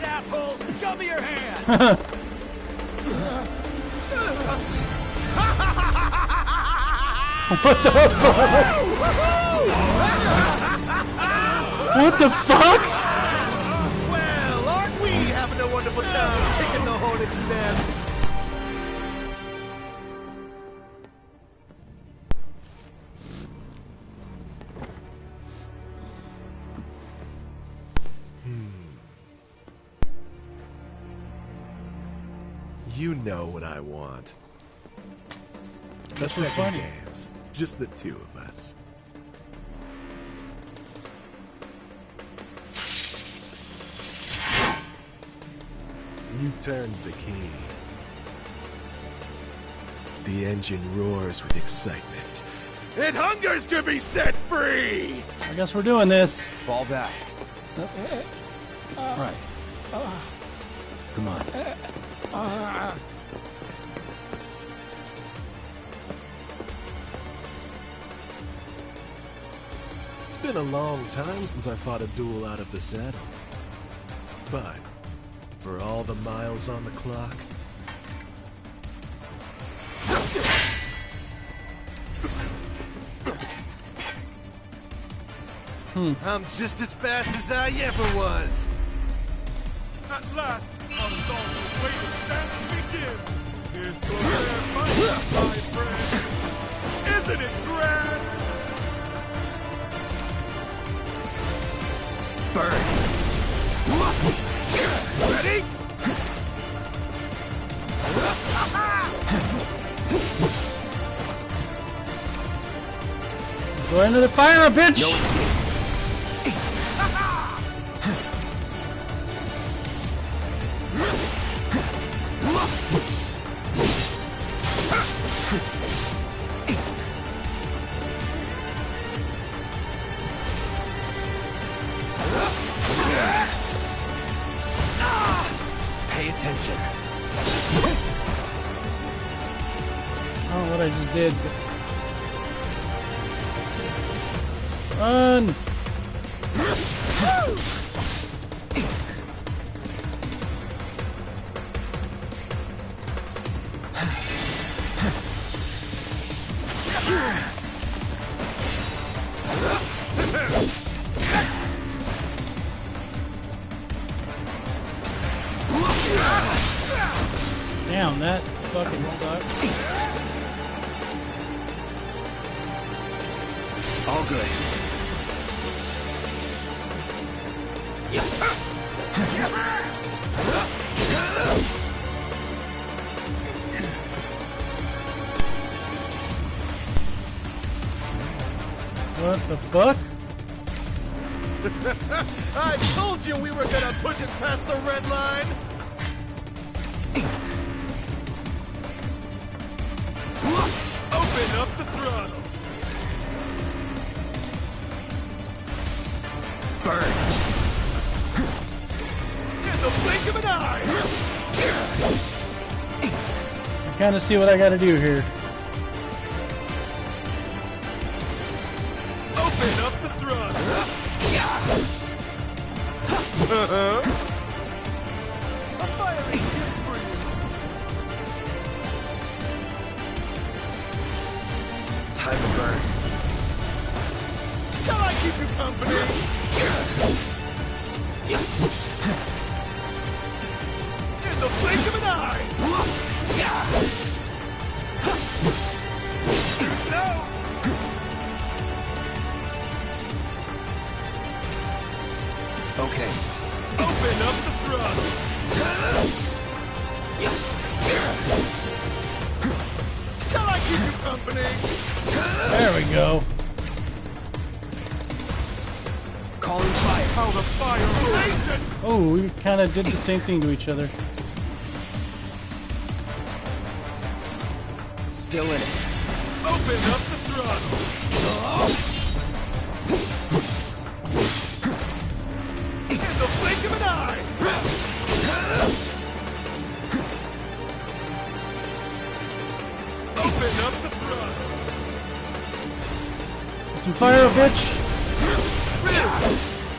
right, assholes! Show me your hand! what the fuck? what the fuck? Well, aren't we having a wonderful time kicking the hornet's nest? You know what I want. This second funny. dance. Just the two of us. You turned the key. The engine roars with excitement. It hungers to be set free! I guess we're doing this. Fall back. Uh, uh, uh, right. Come on. It's been a long time since I fought a duel out of the saddle. But, for all the miles on the clock, Hmm. I'm just as fast as I ever was. At last, our long Isn't it grand? Ready? Go into the fire, bitch! Pay know what I just did. Run! What the fuck? I told you we were gonna push it past the red line! Open up the throttle. Burn. In the blink of an eye. I kind of see what I gotta do here. Time to burn. Shall I keep you company? In the blink of an eye. Go. Calling fire. How the fire! Oh, we kind of did the same thing to each other. Still in it. Open up the throttle. In fire, a bitch!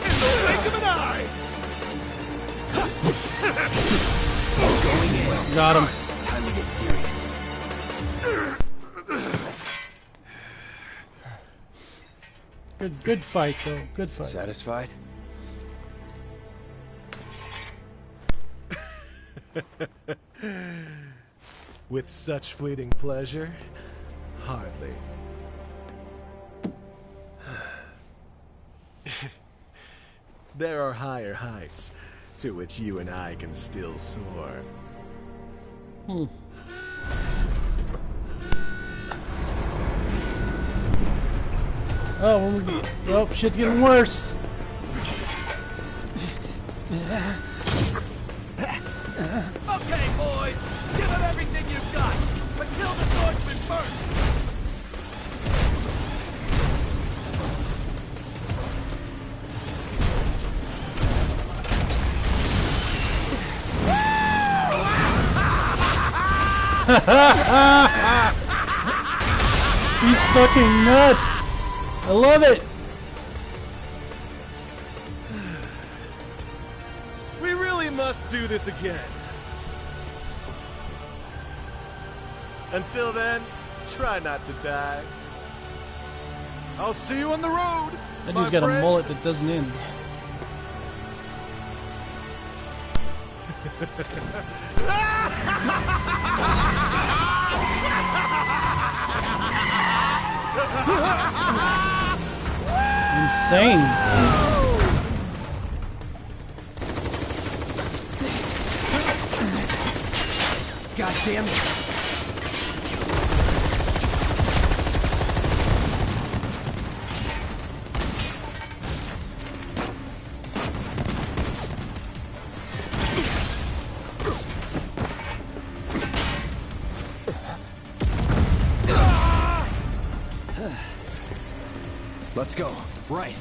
In the blink of an eye. Got him. Time to get serious. Good, good fight though. Good fight. Satisfied? With such fleeting pleasure? Hardly. There are higher heights to which you and I can still soar. Hmm. Oh, we- oh, shit's getting worse. Okay, boys, give him everything you've got, but kill the swordsman first. He's fucking nuts. I love it. We really must do this again. Until then, try not to die. I'll see you on the road. That dude's got a mullet that doesn't end. Insane. God damn it. Let's go. Right.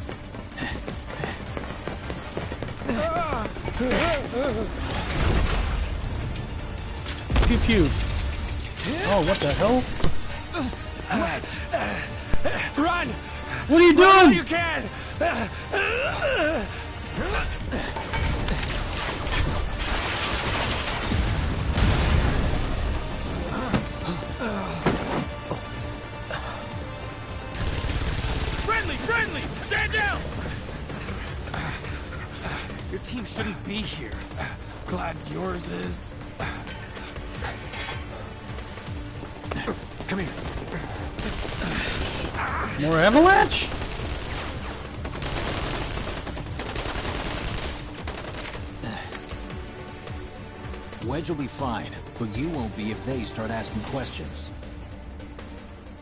Pew pew. Oh, what the hell? Run! What are you Run doing? you can! Your team shouldn't be here. Glad yours is. Come here. More avalanche? Wedge will be fine, but you won't be if they start asking questions.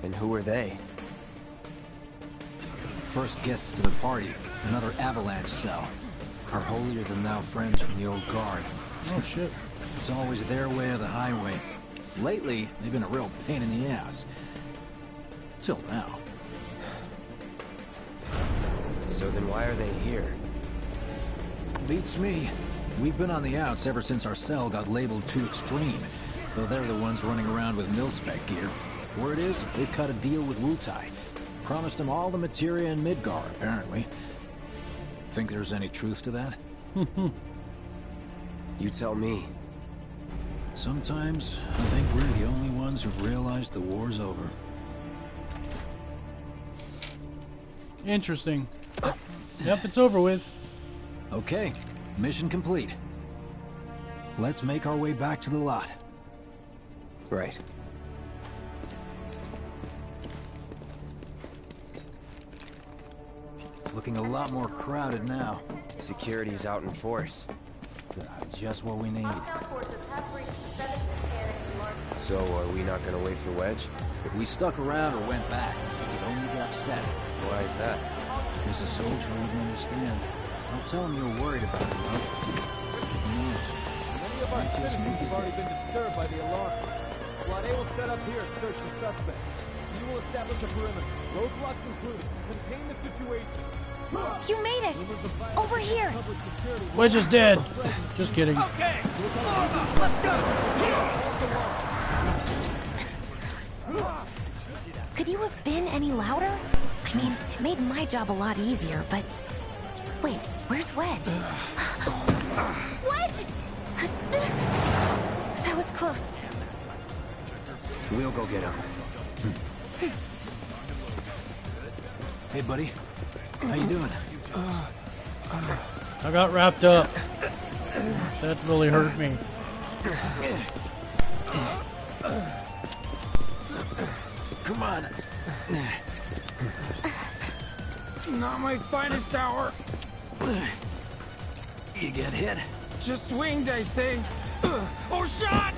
And who are they? First guests to the party, another avalanche cell. Our holier-than-thou friends from the old guard. Oh shit. It's always their way or the highway. Lately, they've been a real pain in the ass. Till now. So then why are they here? Beats me. We've been on the outs ever since our cell got labeled too extreme. Though they're the ones running around with mil-spec gear. Word is, they've cut a deal with Wutai. Promised them all the materia in Midgar, apparently. Think there's any truth to that? You tell me. Sometimes, I think we're the only ones who've realized the war's over. Interesting. Yep, it's over with. Okay, mission complete. Let's make our way back to the lot. Right. Looking a lot more crowded now. Security's out in force. Just what we need. So are we not gonna wait for Wedge? If we stuck around or went back, he'd only get upset. Why is that? He's a soldier who wouldn't understand. Don't tell him you're worried about him, though. Who knows? Many of our citizens have already been disturbed by the alarm. Squad A will set up here and search the suspects. You will establish a perimeter, roadblocks included. Contain the situation. You made it! Over here! Public security will Wedge is dead. Just kidding. Okay, let's go. Could you have been any louder? I mean, it made my job a lot easier, but... Wait, where's Wedge? Wedge! That was close. We'll go get him. Hmm. Hey, buddy. How you doing? I got wrapped up. That really hurt me. Come on. Not my finest hour. You get hit? Just swinged, I think. Ugh. Oh, shot!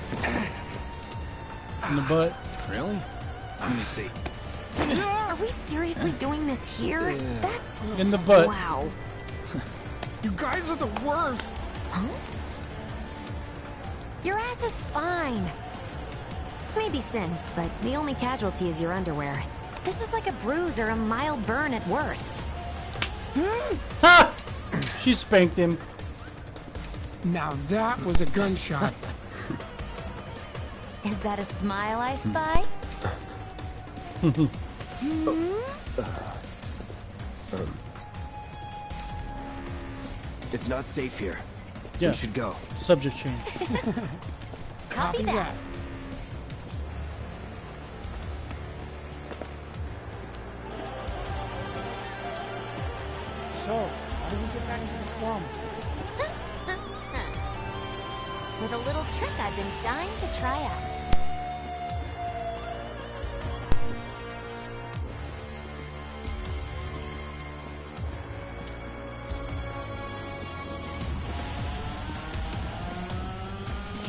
In the butt. Really? Let me see. Are we seriously doing this here? That's... In the butt. Wow. You guys are the worst. Huh? Your ass is fine. Maybe singed, but the only casualty is your underwear. This is like a bruise or a mild burn at worst. Hmm. Ha! She spanked him. Now that was a gunshot. Is that a smile I spy? Oh. It's not safe here. Yeah. We should go. Subject change. Copy that. So, how do we get back to the slums? With a little trick I've been dying to try out.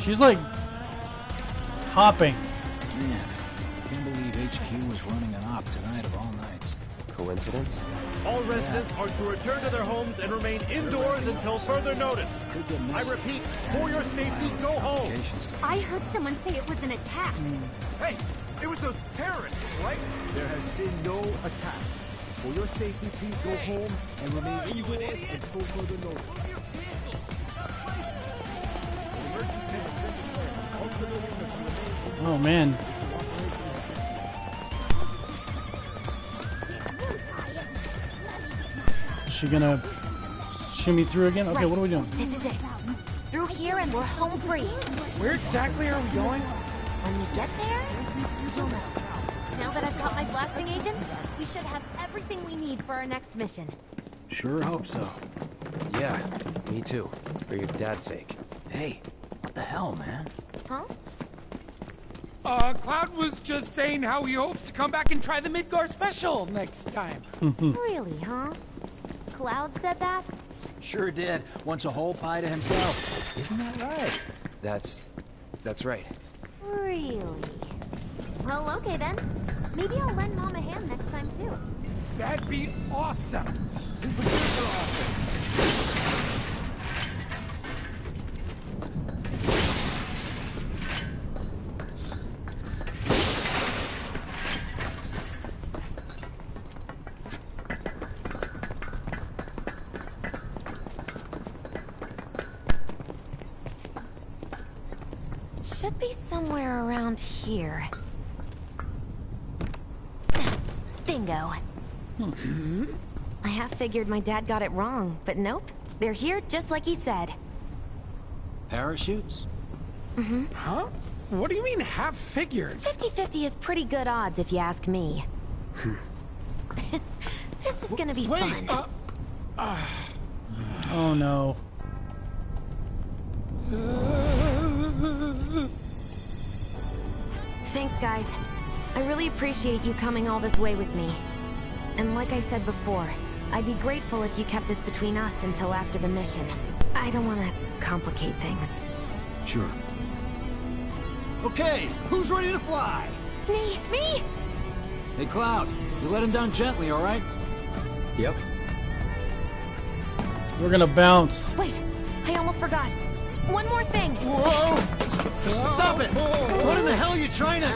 She's like hopping. Man, can't believe HQ was running an op tonight of all nights. Coincidence? All residents are to return to their homes and remain indoors until further notice. I repeat, for your safety, go home. I heard someone say it was an attack. Hey, it was those terrorists, right? There has been no attack. For your safety, please go home and remain indoors until further notice. Oh man. Is she gonna shimmy through again? Okay, what are we doing? This is it. Through here and we're home free. Where exactly are we going? When we get there, you'll know. Now that I've got my blasting agent, we should have everything we need for our next mission. Sure hope so. Yeah, me too. For your dad's sake. Hey, what the hell, man? Huh? Uh, Cloud was just saying how he hopes to come back and try the Midgar special next time. Really, huh? Cloud said that? Sure did. Wants a whole pie to himself. Isn't that right? That's... that's right. Really? Well, okay then. Maybe I'll lend Mom a hand next time too. That'd be awesome. Should be somewhere around here. Bingo. I half figured my dad got it wrong, but nope. They're here just like he said. Parachutes? Huh? What do you mean half figured? 50-50 is pretty good odds if you ask me. this is gonna be fun. uh, Oh no. Thanks, guys. I really appreciate you coming all this way with me. And like I said before, I'd be grateful if you kept this between us until after the mission. I don't want to complicate things. Sure. Okay, who's ready to fly? Me? Me? Hey, Cloud, you let him down gently, all right? Yep. We're gonna bounce. Wait, I almost forgot. One more thing. Whoa! Stop it! What in the hell are you trying to...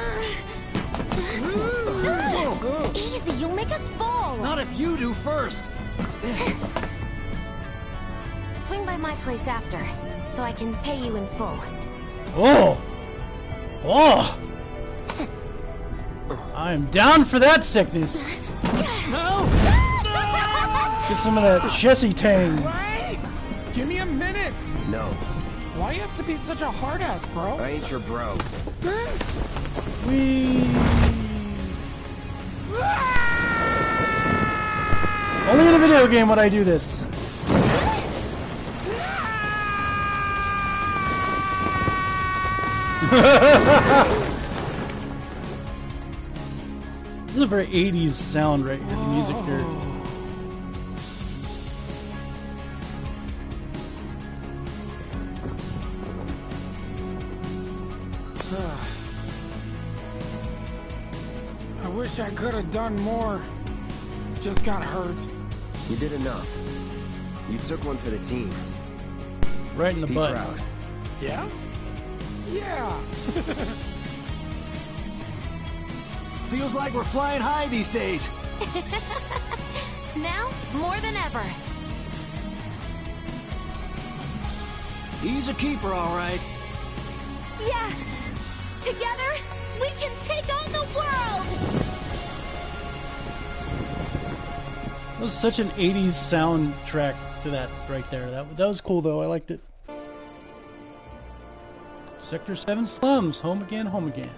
Easy, you'll make us fall. Not if you do first! Swing by my place after, so I can pay you in full. Oh! Oh! I'm down for that sickness. No! Get some of that Chessy Tang. Wait! Give me a minute! No. Why you have to be such a hard ass, bro? I ain't your bro. Whee! Only in a video game would I do this. this is a very 80s sound right here, the music here. I wish I could have done more. Just got hurt. You did enough. You took one for the team. Right in the Be butt. proud. Yeah? Yeah. Feels like we're flying high these days. Now, more than ever. He's a keeper, all right. Yeah! Together, was such an 80s soundtrack to that right there. That, that was cool though. I liked it. Sector 7 slums. Home again, home again.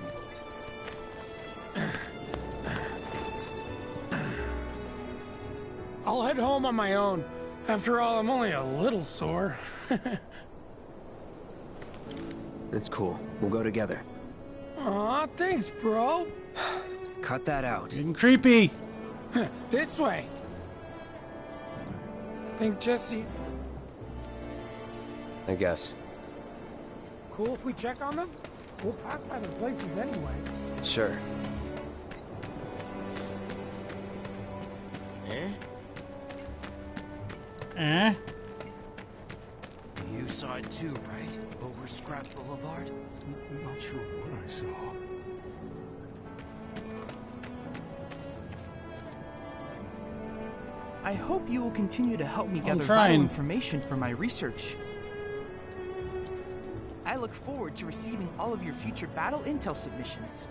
I'll head home on my own. After all, I'm only a little sore. It's cool. We'll go together. Aw, thanks, bro. Cut that out. Getting creepy. this way. Think Jessie... I guess. Cool if we check on them? We'll pass by the places anyway. Sure. Eh? Eh? You saw it too, right? Over Scrap Boulevard? Not sure what I saw. I hope you will continue to help me gather vital information for my research. I look forward to receiving all of your future battle intel submissions.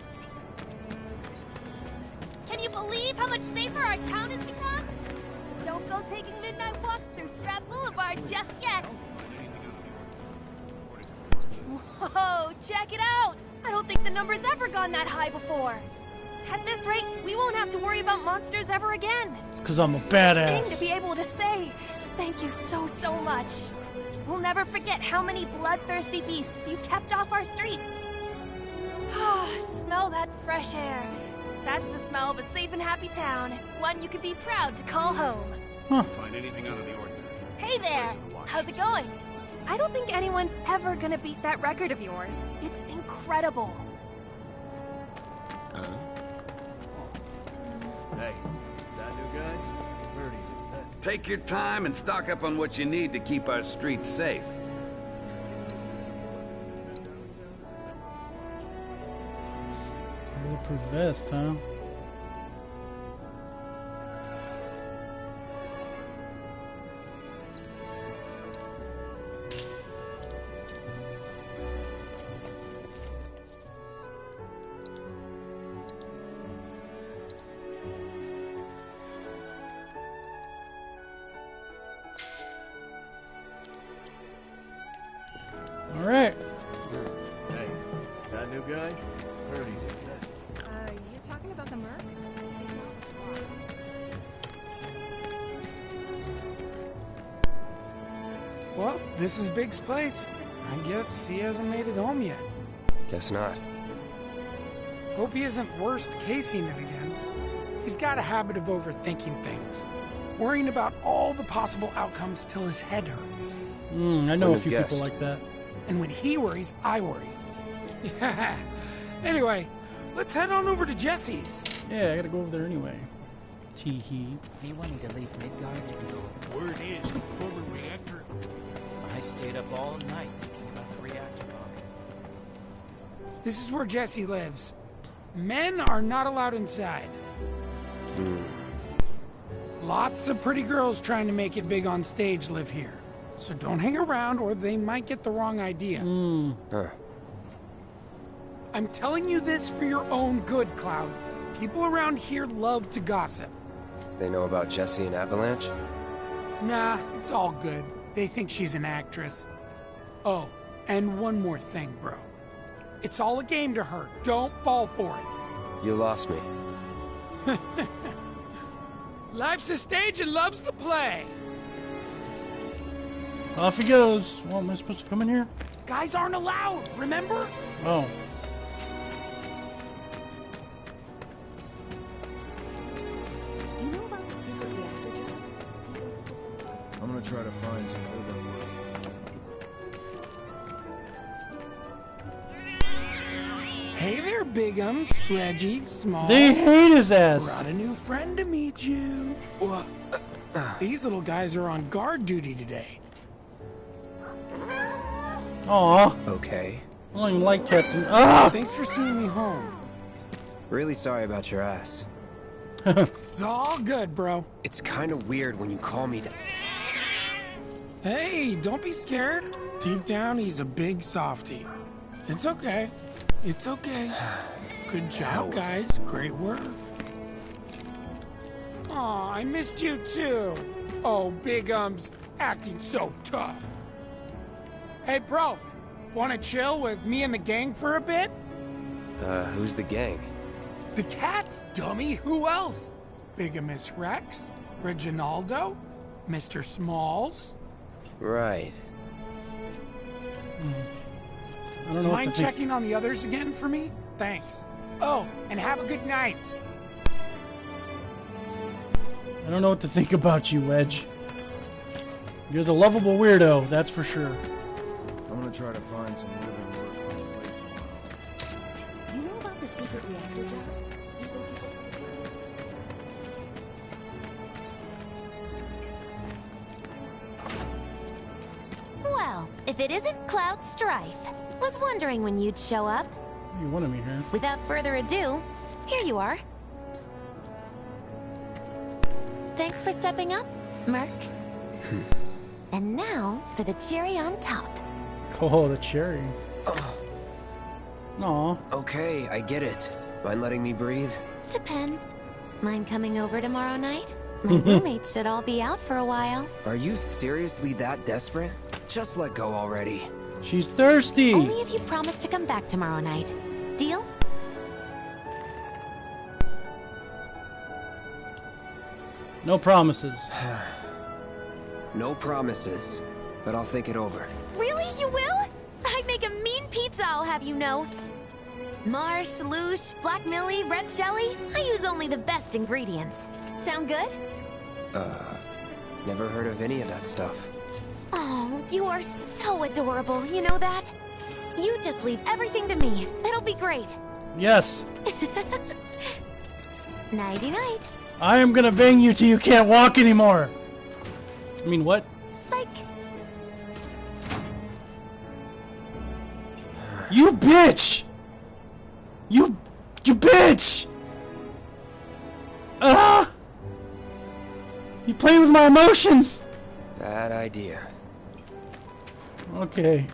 Can you believe how much safer our town has become? Don't go taking midnight walks through Scrap Boulevard just yet. Whoa, check it out! I don't think the number's ever gone that high before. At this rate, we won't have to worry about monsters ever again. It's because I'm a badass. Thing to be able to say, thank you so, so much. We'll never forget how many bloodthirsty beasts you kept off our streets. Ah, smell that fresh air. That's the smell of a safe and happy town. One you could be proud to call home. Huh. Find anything out of the ordinary. Hey there! How's it going? I don't think anyone's ever gonna beat that record of yours. It's incredible. Hey, that new guy? Where is he? Take your time and stock up on what you need to keep our streets safe. Bulletproof vest, huh? All right. Hey, that new guy? Where is he? Uh, you talking about the Merc? Well, this is Big's place. I guess he hasn't made it home yet. Guess not. Hope he isn't worst casing it again. He's got a habit of overthinking things, worrying about all the possible outcomes till his head hurts. Mm, I know a Wouldn't few have people like that. And when he worries, I worry. anyway, let's head on over to Jessie's. Yeah, I gotta go over there anyway. Tee hee. Me wanting to leave Midgar and go. Word is, former reactor. I stayed up all night thinking about the reactor bombing. This is where Jessie lives. Men are not allowed inside. Hmm. Lots of pretty girls trying to make it big on stage live here. So don't hang around or they might get the wrong idea. Hmm. Huh. I'm telling you this for your own good, Cloud. People around here love to gossip. They know about Jessie and Avalanche? Nah, it's all good. They think she's an actress. Oh, And one more thing, bro. It's all a game to her. Don't fall for it. You lost me. Life's a stage and love's the play. Off he goes. Well, am I supposed to come in here? Guys aren't allowed, remember? Oh. You know about the secret reactor jobs? I'm gonna try to find some living work. Hey there, Bigums, Reggie, Small. They hate his ass. Brought a new friend to meet you. These little guys are on guard duty today. Aw. Okay. I don't even like cats. And, ah! Thanks for seeing me home. Really sorry about your ass. It's all good, bro. It's kind of weird when you call me that. Hey, don't be scared. Deep down, he's a big softy. It's okay. It's okay. Good job, guys. Great work. Aw, I missed you too. Oh, Big Ums, acting so tough. Hey, bro, wanna chill with me and the gang for a bit? Uh, who's the gang? The cats, dummy. Who else? Bigamous Rex, Reginaldo, Mr. Smalls. Right. I don't know Mind to checking on the others again for me? Thanks. Oh, and have a good night. I don't know what to think about you, Wedge. You're the lovable weirdo, that's for sure. I'm gonna try to find some living work on the way tomorrow. You know about the secret reactor jobs? Well, if it isn't Cloud Strife. Was wondering when you'd show up. You wanted me here. Without further ado, here you are. Thanks for stepping up, Merc. Hmm. and now for the cherry on top. Oh, the cherry. Aw. Okay, I get it. Mind letting me breathe? Depends. Mind coming over tomorrow night? My mm-hmm. roommates should all be out for a while. Are you seriously that desperate? Just let go already. She's thirsty. Only if you promise to come back tomorrow night. Deal? No promises. No promises, but I'll think it over. Really? You will? I'd make a mean pizza, I'll have you know. Marsh, Loosh, Black Millie, Red Jelly. I use only the best ingredients. Sound good? Uh, never heard of any of that stuff. Oh, you are so adorable, you know that? You just leave everything to me. It'll be great. Yes. Nighty-night. I am gonna bang you till you can't walk anymore. I mean, what? You bitch! You, you bitch! Ah! You playing with my emotions! Bad idea. Okay.